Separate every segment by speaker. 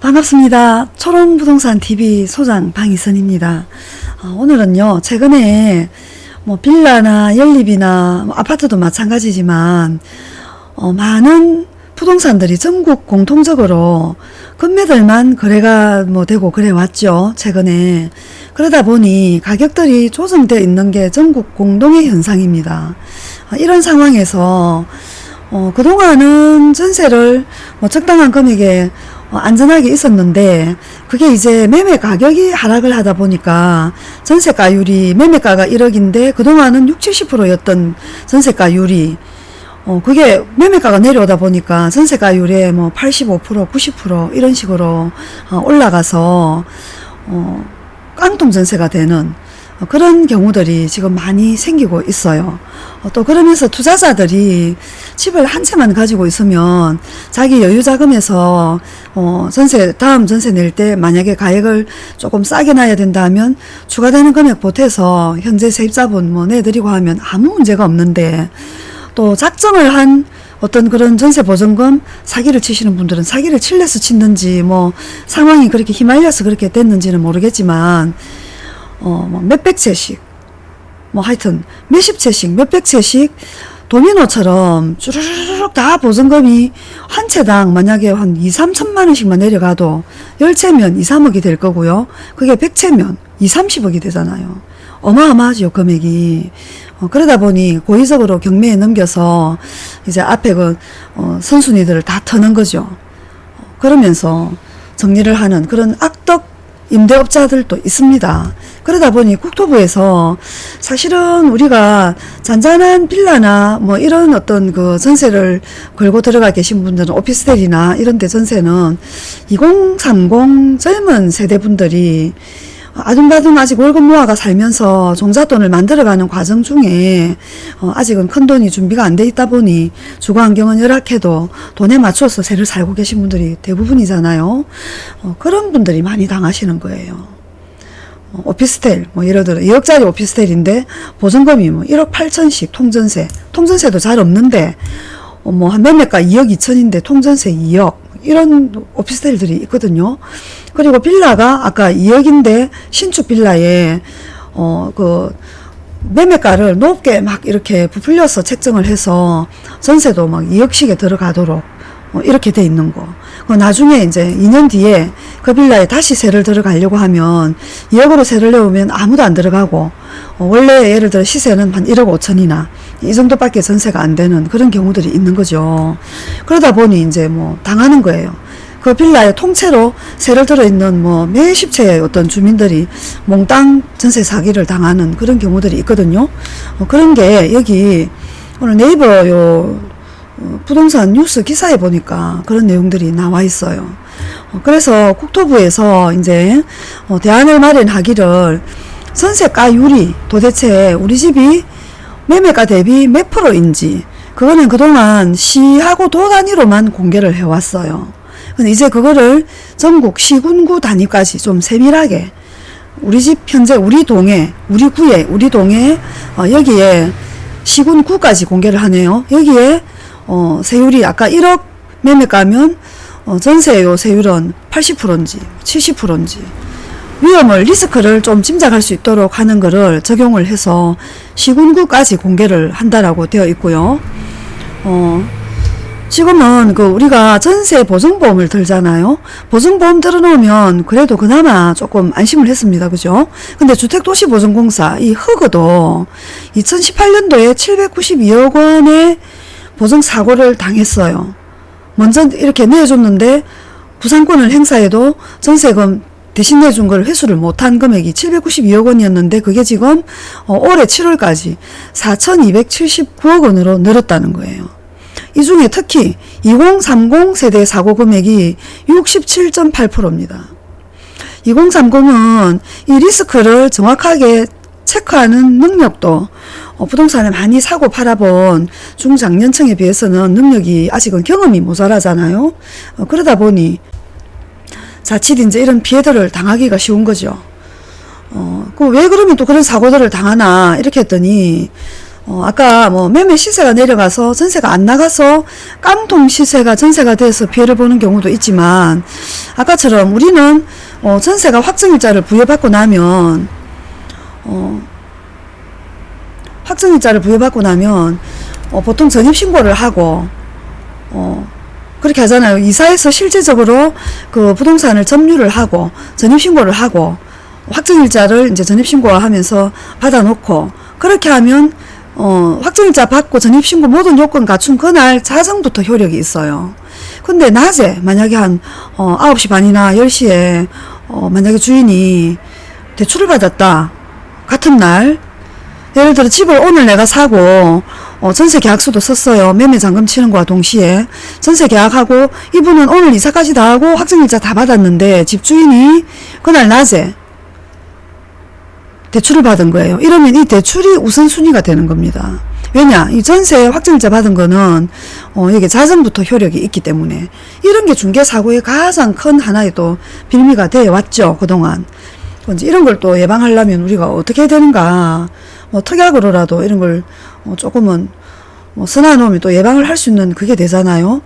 Speaker 1: 반갑습니다. 초롱부동산 TV 소장 방희선입니다. 어, 오늘은요, 최근에 뭐 빌라나 연립이나 뭐 아파트도 마찬가지지만, 어, 많은 부동산들이 전국 공통적으로 금매들만 거래가 뭐 되고 그래 왔죠. 최근에. 그러다 보니 가격들이 조정되어 있는 게 전국 공동의 현상입니다. 어, 이런 상황에서 어, 그동안은 전세를 뭐 적당한 금액에 어, 안전하게 있었는데 그게 이제 매매 가격이 하락을 하다 보니까 전세가율이 매매가가 1억인데 그동안은 60, 70%였던 전세가율이 어 그게 매매가가 내려오다 보니까 전세가율에 뭐 85%, 90% 이런 식으로 어 올라가서 어 깡통 전세가 되는 어, 그런 경우들이 지금 많이 생기고 있어요. 어, 또 그러면서 투자자들이 집을 한 채만 가지고 있으면 자기 여유 자금에서 어, 전세 다음 전세 낼 때 만약에 가액을 조금 싸게 놔야 된다면 추가되는 금액 보태서 현재 세입자분 뭐 내드리고 하면 아무 문제가 없는데 또 작정을 한 어떤 그런 전세 보증금 사기를 치시는 분들은 사기를 칠래서 치는지 뭐 상황이 그렇게 휘말려서 그렇게 됐는지는 모르겠지만 어, 뭐 몇백 채씩, 뭐 하여튼 몇십 채씩, 몇백 채씩 도미노처럼 쭈르르륵 다 보증금이 한 채당 만약에 한 2, 3천만 원씩만 내려가도 10채면 2, 3억이 될 거고요. 그게 100채면 2, 30억이 되잖아요. 어마어마하죠, 금액이. 어, 그러다 보니 고의적으로 경매에 넘겨서 이제 앞에 그, 어, 선순위들을 다 터는 거죠. 어, 그러면서 정리를 하는 그런 악덕 임대업자들도 있습니다. 그러다 보니 국토부에서 사실은 우리가 잔잔한 빌라나 뭐 이런 어떤 그 전세를 걸고 들어가 계신 분들은 오피스텔이나 이런 데 전세는 2030 젊은 세대분들이 아둥바둥 아직 월급 모아가 살면서 종잣돈을 만들어가는 과정 중에 어, 아직은 큰 돈이 준비가 안 돼 있다 보니 주거 환경은 열악해도 돈에 맞춰서 새를 살고 계신 분들이 대부분이잖아요. 어, 그런 분들이 많이 당하시는 거예요. 어, 오피스텔 뭐 예를 들어 2억짜리 오피스텔인데 보증금이 뭐 1억 8천씩 통전세 통전세도 잘 없는데 어, 뭐한 매매가 2억 2천인데 통전세 2억 이런 오피스텔들이 있거든요. 그리고 빌라가 아까 2억인데 신축 빌라에 어 그 매매가를 높게 막 이렇게 부풀려서 책정을 해서 전세도 막 2억씩에 들어가도록 어 이렇게 돼 있는 거. 그 나중에 이제 2년 뒤에 그 빌라에 다시 세를 들어가려고 하면 2억으로 세를 내오면 아무도 안 들어가고 어 원래 예를 들어 시세는 한 1억 5천이나 이 정도밖에 전세가 안 되는 그런 경우들이 있는 거죠. 그러다 보니 이제 뭐 당하는 거예요. 그 빌라에 통째로 세를 들어있는 뭐 몇십 채의 어떤 주민들이 몽땅 전세 사기를 당하는 그런 경우들이 있거든요. 어, 그런 게 여기 오늘 네이버 요 어, 부동산 뉴스 기사에 보니까 그런 내용들이 나와 있어요. 어, 그래서 국토부에서 이제 어, 대안을 마련하기를 전세가율이 도대체 우리 집이 매매가 대비 몇 프로인지 그거는 그동안 시하고 도 단위로만 공개를 해왔어요. 근데 이제 그거를 전국 시군구 단위까지 좀 세밀하게 우리 집 현재 우리 동에 우리 구에 우리 동에 어, 여기에 시군구까지 공개를 하네요. 여기에 어, 세율이 아까 1억 매매가면 어, 전세요 세율은 80%인지 70%인지 위험을 리스크를 좀 짐작할 수 있도록 하는 것을 적용을 해서 시군구까지 공개를 한다라고 되어 있고요. 어, 지금은 그 우리가 전세 보증보험을 들잖아요. 보증보험 들어놓으면 그래도 그나마 조금 안심을 했습니다. 그죠? 근데 주택도시보증공사 이 허그도 2018년도에 792억 원의 보증사고를 당했어요. 먼저 이렇게 내줬는데 부상권을 행사해도 전세금 대신 내준 걸 회수를 못한 금액이 792억 원이었는데 그게 지금 어, 올해 7월까지 4,279억 원으로 늘었다는 거예요. 이 중에 특히 2030 세대 사고 금액이 67.8%입니다. 2030은 이 리스크를 정확하게 체크하는 능력도 어, 부동산을 많이 사고 팔아본 중장년층에 비해서는 능력이 아직은 경험이 모자라잖아요. 어, 그러다 보니 자칫 이제 이런 피해들을 당하기가 쉬운 거죠. 어, 그 왜 그러면 또 그런 사고들을 당하나 이렇게 했더니 어, 아까 뭐 매매 시세가 내려가서 전세가 안 나가서 깡통 시세가 전세가 돼서 피해를 보는 경우도 있지만 아까처럼 우리는 어, 전세가 확정일자를 부여받고 나면 어, 확정일자를 부여받고 나면 어, 보통 전입신고를 하고 어, 그렇게 하잖아요. 이사해서 실제적으로 그 부동산을 점유를 하고 전입신고를 하고 확정일자를 이제 전입신고하면서 받아놓고 그렇게 하면 어, 확정일자 받고 전입신고 모든 요건 갖춘 그날 자정부터 효력이 있어요. 근데 낮에 만약에 한 어, 9시 반이나 10시에 어, 만약에 주인이 대출을 받았다. 같은 날 예를 들어 집을 오늘 내가 사고 어, 전세 계약서도 썼어요. 매매 잔금 치는 거와 동시에 전세 계약하고 이분은 오늘 이사까지 다 하고 확정일자 다 받았는데 집주인이 그날 낮에 대출을 받은 거예요. 이러면 이 대출이 우선순위가 되는 겁니다. 왜냐? 이 전세 확정일자 받은 거는 어, 이게 자정부터 효력이 있기 때문에 이런 게 중개사고의 가장 큰 하나의 또 빌미가 되어 왔죠. 그동안. 이런 걸 또 예방하려면 우리가 어떻게 해야 되는가? 뭐 특약으로라도 이런 걸 어, 조금은 뭐 선화놓으면 또 예방을 할 수 있는 그게 되잖아요.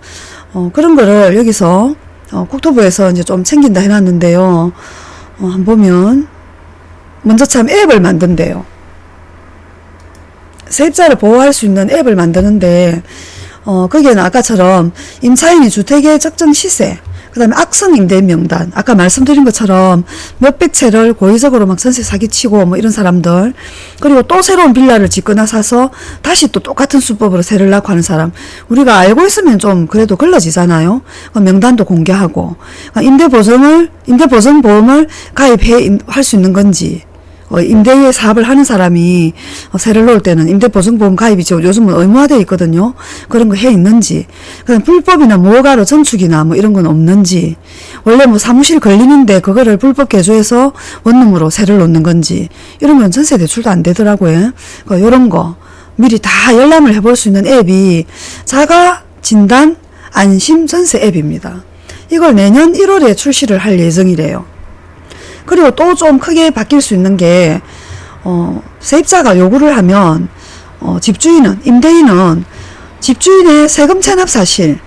Speaker 1: 어, 그런 거를 여기서 어, 국토부에서 이제 좀 챙긴다 해놨는데요. 어, 한번 보면 먼저 참 앱을 만든대요. 세입자를 보호할 수 있는 앱을 만드는데 어, 거기에는 아까처럼 임차인이 주택의 적정 시세 그 다음에 악성 임대 명단. 아까 말씀드린 것처럼 몇백 채를 고의적으로 막 전세 사기치고 뭐 이런 사람들. 그리고 또 새로운 빌라를 짓거나 사서 다시 또 똑같은 수법으로 세를 낳고 하는 사람. 우리가 알고 있으면 좀 그래도 걸러지잖아요. 그 명단도 공개하고. 그러니까 임대보증을 임대보증보험을 가입해 할 수 있는 건지. 어, 임대 사업을 하는 사람이 어, 세를 놓을 때는 임대보증보험 가입이 죠 요즘은 의무화되어 있거든요. 그런 거 해 있는지, 그냥 불법이나 무허가로 전축이나 뭐 이런 건 없는지, 원래 뭐 사무실 걸리는데 그거를 불법 개조해서 원룸으로 세를 놓는 건지, 이런 건 전세 대출도 안 되더라고요. 그 요런 거 미리 다 열람을 해볼 수 있는 앱이 자가 진단 안심 전세 앱입니다. 이걸 내년 1월에 출시를 할 예정이래요. 그리고 또 좀 크게 바뀔 수 있는 게, 어, 세입자가 요구를 하면, 어, 집주인은, 임대인은 집주인의 세금 체납 사실,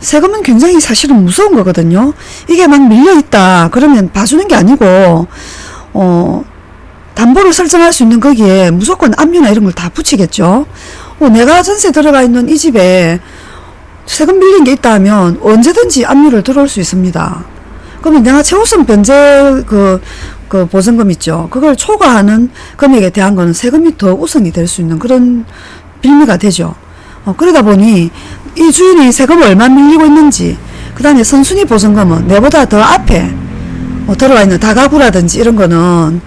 Speaker 1: 세금은 굉장히 사실은 무서운 거거든요. 이게 막 밀려있다. 그러면 봐주는 게 아니고, 어, 담보를 설정할 수 있는 거기에 무조건 압류나 이런 걸 다 붙이겠죠. 어, 내가 전세 들어가 있는 이 집에 세금 밀린 게 있다 하면 언제든지 압류를 들어올 수 있습니다. 그러면 내가 최우선 변제 그, 그 보증금 있죠. 그걸 초과하는 금액에 대한 거는 세금이 더 우선이 될 수 있는 그런 빌미가 되죠. 어, 그러다 보니 이 주인이 세금을 얼마 밀리고 있는지, 그 다음에 선순위 보증금은 내보다 더 앞에 뭐 들어와 있는 다가구라든지 이런 거는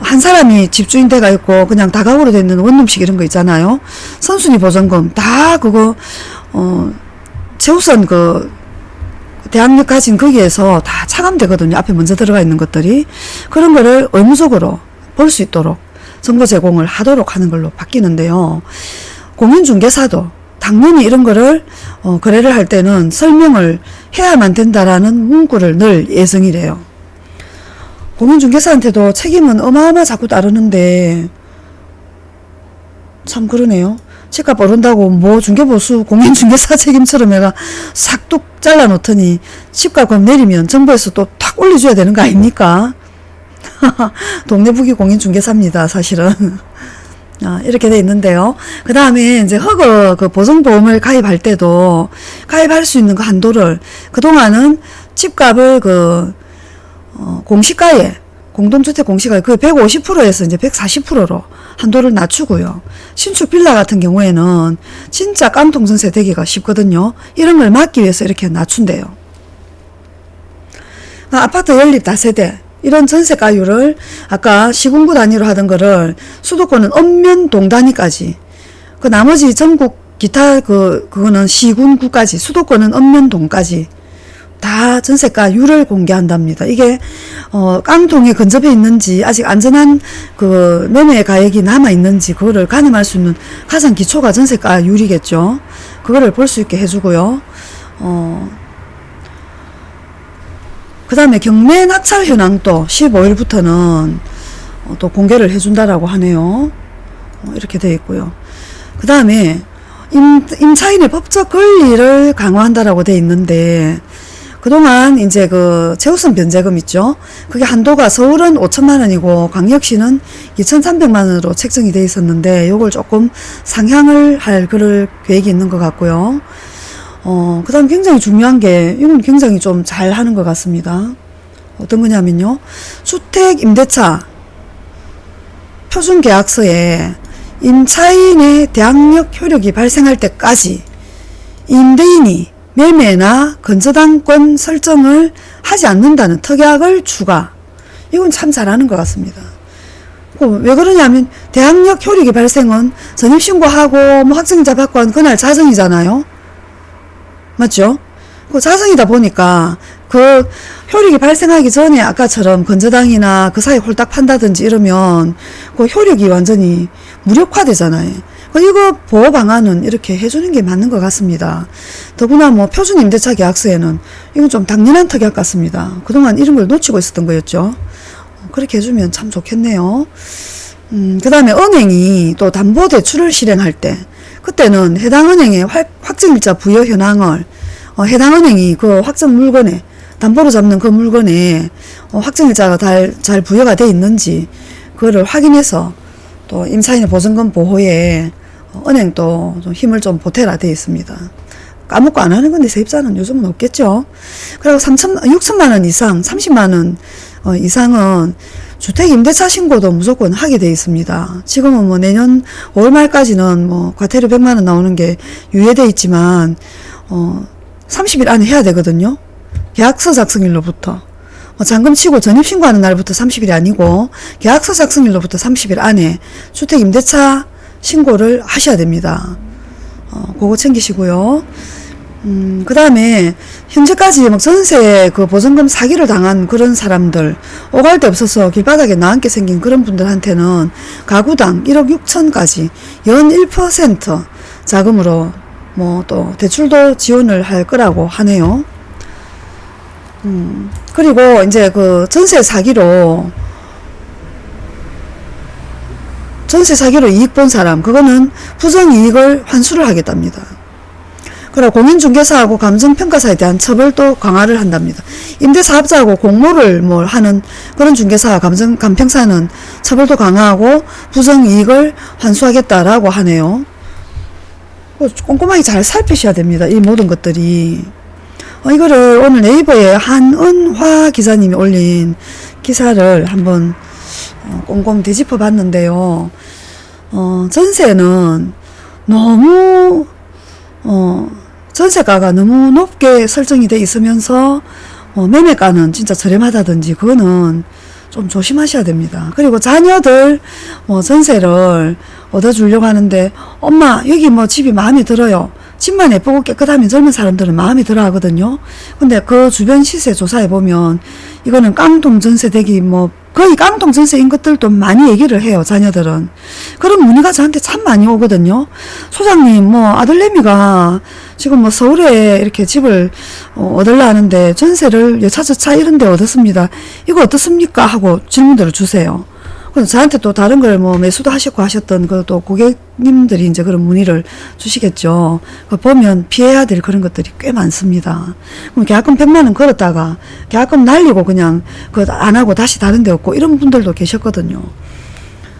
Speaker 1: 한 사람이 집주인 돼가 있고 그냥 다가구로 돼 있는 원룸식 이런 거 있잖아요. 선순위 보증금 다 그거 어 최우선 그 가진 거기에서 다 차감되거든요. 앞에 먼저 들어가 있는 것들이. 그런 거를 의무적으로 볼 수 있도록 정보 제공을 하도록 하는 걸로 바뀌는데요. 공인중개사도 당연히 이런 거를 어, 거래를 할 때는 설명을 해야만 된다라는 문구를 늘 예정이래요. 공인중개사한테도 책임은 어마어마 자꾸 따르는데 참 그러네요. 집값 오른다고 뭐 중개보수 공인중개사 책임처럼 해가 싹둑 잘라놓더니 집값 내리면 정부에서 또 탁 올려줘야 되는 거 아닙니까? 동네 북이 공인중개사입니다 사실은 아, 이렇게 돼 있는데요. 그 다음에 이제 허그 그 보증보험을 가입할 때도 가입할 수 있는 그 한도를 그동안은 집값을 그 어, 공시가에 공동주택 공시가에 그 150%에서 이제 140%로 한도를 낮추고요. 신축 빌라 같은 경우에는 진짜 깡통 전세 되기가 쉽거든요. 이런 걸 막기 위해서 이렇게 낮춘대요. 아, 아파트 연립 다세대 이런 전세가율을 아까 시군구 단위로 하던 거를 수도권은 엄면 동 단위까지 그 나머지 전국 기타 그 그거는 시군구까지 수도권은 엄면 동까지 다 전세가율을 공개한답니다. 이게 어, 깡통에 근접해 있는지 아직 안전한 그 매매 가액이 남아 있는지 그거를 가늠할 수 있는 가장 기초가 전세가율이겠죠. 그거를 볼 수 있게 해주고요. 어, 그 다음에 경매 낙찰 현황도 15일부터는 어, 또 공개를 해준다라고 하네요. 어, 이렇게 되어 있고요. 그 다음에 임, 임차인의 법적 권리를 강화한다라고 돼 있는데 그동안 이제 그 최우선 변제금 있죠. 그게 한도가 서울은 5천만 원이고 광역시는 2,300만 원으로 책정이 돼 있었는데 요걸 조금 상향을 할 그럴 계획이 있는 것 같고요. 어, 그 다음 굉장히 중요한 게 이건 굉장히 좀 잘 하는 것 같습니다. 어떤 거냐면요. 주택 임대차 표준 계약서에 임차인의 대항력 효력이 발생할 때까지 임대인이 매매나 건저당권 설정을 하지 않는다는 특약을 추가. 이건 참 잘하는 것 같습니다. 그왜 그러냐면 대항력 효력이 발생은 전입신고하고 뭐 확정자 받고 한 그날 자정이잖아요. 맞죠? 그 자정이다 보니까 그 효력이 발생하기 전에 아까처럼 건저당이나 그 사이 홀딱 판다든지 이러면 그 효력이 완전히 무력화되잖아요. 그 이거 보호 방안은 이렇게 해주는 게 맞는 것 같습니다. 더구나 뭐 표준 임대차 계약서에는 이건 좀 당연한 특약 같습니다. 그동안 이런 걸 놓치고 있었던 거였죠. 그렇게 해주면 참 좋겠네요. 음, 그 다음에 은행이 또 담보대출을 실행할 때 그때는 해당 은행의 확- 확정일자 부여 현황을 어, 해당 은행이 그 확정 물건에 담보로 잡는 그 물건에 어, 확정일자가 잘, 잘 부여가 돼 있는지 그거를 확인해서 또 임차인의 보증금 보호에 어, 은행도 좀 힘을 좀 보태라 돼 있습니다. 까먹고 안 하는 건데 세입자는 요즘은 없겠죠. 그리고 3천, 6천만 원 이상, 30만 원 어, 이상은 주택 임대차 신고도 무조건 하게 돼 있습니다. 지금은 뭐 내년 5월 말까지는 뭐 과태료 100만 원 나오는 게 유예돼 있지만 어 30일 안에 해야 되거든요. 계약서 작성일로부터 어, 잔금 치고 전입 신고하는 날부터 30일이 아니고 계약서 작성일로부터 30일 안에 주택 임대차 신고를 하셔야 됩니다. 어, 그거 챙기시고요. 음, 그 다음에, 현재까지 막 전세 그 보증금 사기를 당한 그런 사람들, 오갈 데 없어서 길바닥에 나앉게 생긴 그런 분들한테는 가구당 1억 6천까지 연 1% 자금으로 뭐 또 대출도 지원을 할 거라고 하네요. 음, 그리고 이제 그 전세 사기로 전세 사기로 이익 본 사람, 그거는 부정이익을 환수를 하겠답니다. 그리고 공인중개사하고 감정평가사에 대한 처벌도 강화를 한답니다. 임대사업자하고 공모를 뭘 하는 그런 중개사, 감정, 감평사는 처벌도 강화하고 부정이익을 환수하겠다라고 하네요. 그 꼼꼼하게 잘 살피셔야 됩니다. 이 모든 것들이. 어, 이거를 오늘 네이버에 한은화 기자님이 올린 기사를 한번 어, 꼼꼼 되짚어 봤는데요. 어, 전세는 너무, 어, 전세가가 너무 높게 설정이 돼 있으면서, 어, 매매가는 진짜 저렴하다든지, 그거는 좀 조심하셔야 됩니다. 그리고 자녀들, 뭐, 전세를 얻어주려고 하는데, 엄마, 여기 뭐 집이 마음에 들어요. 집만 예쁘고 깨끗하면 젊은 사람들은 마음에 들어 하거든요. 근데 그 주변 시세 조사해 보면 이거는 깡통 전세 되기 뭐 거의 깡통 전세인 것들도 많이 얘기를 해요. 자녀들은. 그런 문의가 저한테 참 많이 오거든요. 소장님 뭐 아들내미가 지금 뭐 서울에 이렇게 집을 어, 얻으려 하는데 전세를 여차저차 이런 데 얻었습니다. 이거 어떻습니까? 하고 질문들을 주세요. 그래서 저한테 또 다른 걸 뭐 매수도 하셨고 하셨던 그또 고객님들이 이제 그런 문의를 주시겠죠. 그 보면 피해야 될 그런 것들이 꽤 많습니다. 그럼 계약금 100만 원 걸었다가 계약금 날리고 그냥 그 안 하고 다시 다른 데 얻고 이런 분들도 계셨거든요.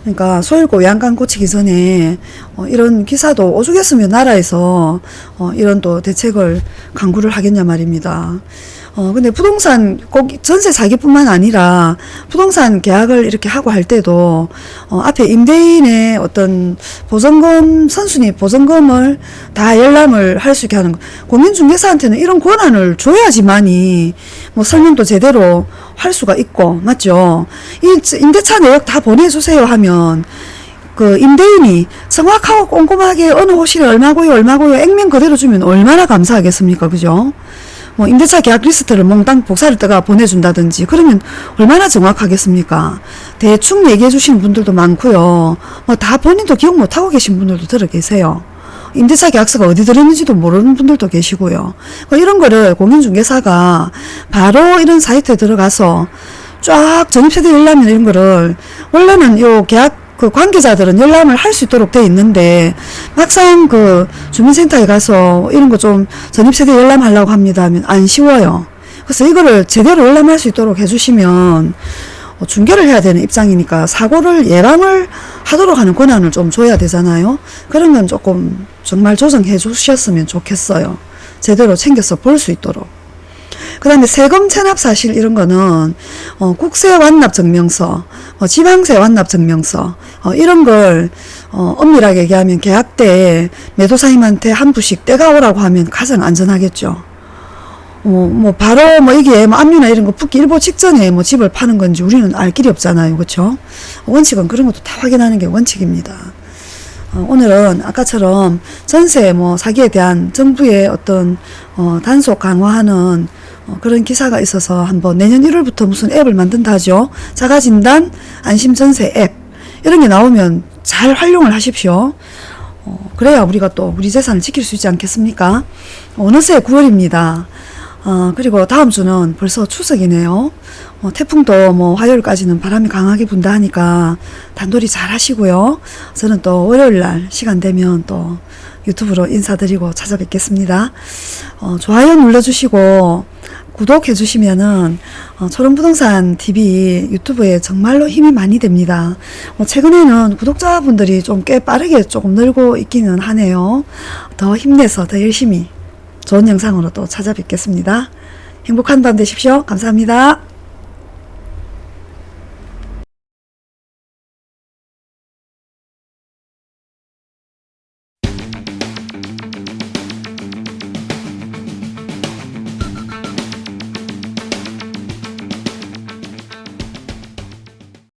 Speaker 1: 그러니까 소일고 양간 고치기 전에 어, 이런 기사도 오죽했으면 나라에서 어, 이런 또 대책을 강구를 하겠냐 말입니다. 어, 근데 부동산 꼭 전세 사기뿐만 아니라 부동산 계약을 이렇게 하고 할 때도 어, 앞에 임대인의 어떤 보증금 선순위 보증금을 다 열람을 할 수 있게 하는 거. 공인중개사한테는 이런 권한을 줘야지만이 뭐 설명도 제대로 할 수가 있고 맞죠? 이 임대차 내역 다 보내주세요 하면 그 임대인이 정확하고 꼼꼼하게 어느 호실에 얼마고요 얼마고요 액면 그대로 주면 얼마나 감사하겠습니까 그죠? 뭐 임대차 계약 리스트를 몽땅 복사를 떠가 보내준다든지 그러면 얼마나 정확하겠습니까? 대충 얘기해 주시는 분들도 많고요. 뭐 다 본인도 기억 못하고 계신 분들도 들어 계세요. 임대차 계약서가 어디 들었는지도 모르는 분들도 계시고요. 그 이런 거를 공인중개사가 바로 이런 사이트에 들어가서 쫙 전입세대 열람이나 이런 거를 원래는 요 계약 그그 관계자들은 열람을 할 수 있도록 돼 있는데 막상 그 주민센터에 가서 이런 거 좀 전입세대 열람하려고 합니다 하면 안 쉬워요. 그래서 이거를 제대로 열람할 수 있도록 해주시면 어, 중개를 해야 되는 입장이니까 사고를 예방을 하도록 하는 권한을 좀 줘야 되잖아요. 그런 건 조금 정말 조정해 주셨으면 좋겠어요. 제대로 챙겨서 볼 수 있도록. 그 다음에 세금 체납 사실 이런 거는 어, 국세 완납 증명서, 어, 지방세 완납 증명서 어, 이런 걸 어, 엄밀하게 얘기하면 계약 때 매도사님한테 한 부씩 떼가 오라고 하면 가장 안전하겠죠. 어, 뭐 바로 뭐 이게 뭐 압류나 이런 거 붙기 일보 직전에 뭐 집을 파는 건지 우리는 알 길이 없잖아요, 그렇죠? 원칙은 그런 것도 다 확인하는 게 원칙입니다. 어, 오늘은 아까처럼 전세 뭐 사기에 대한 정부의 어떤 어, 단속 강화하는 어, 그런 기사가 있어서 한번 내년 1월부터 무슨 앱을 만든다 하죠. 자가진단 안심전세 앱 이런 게 나오면 잘 활용을 하십시오. 어, 그래야 우리가 또 우리 재산을 지킬 수 있지 않겠습니까? 어느새 9월입니다. 어, 그리고 다음 주는 벌써 추석이네요. 어, 태풍도 뭐 화요일까지는 바람이 강하게 분다 하니까 단돌이 잘 하시고요. 저는 또 월요일 날 시간 되면 또 유튜브로 인사드리고 찾아뵙겠습니다. 어, 좋아요 눌러주시고 구독해 주시면은 어, 초롱부동산 TV 유튜브에 정말로 힘이 많이 됩니다. 어, 최근에는 구독자분들이 좀 꽤 빠르게 조금 늘고 있기는 하네요. 더 힘내서 더 열심히 좋은 영상으로 또 찾아뵙겠습니다. 행복한 밤 되십시오. 감사합니다.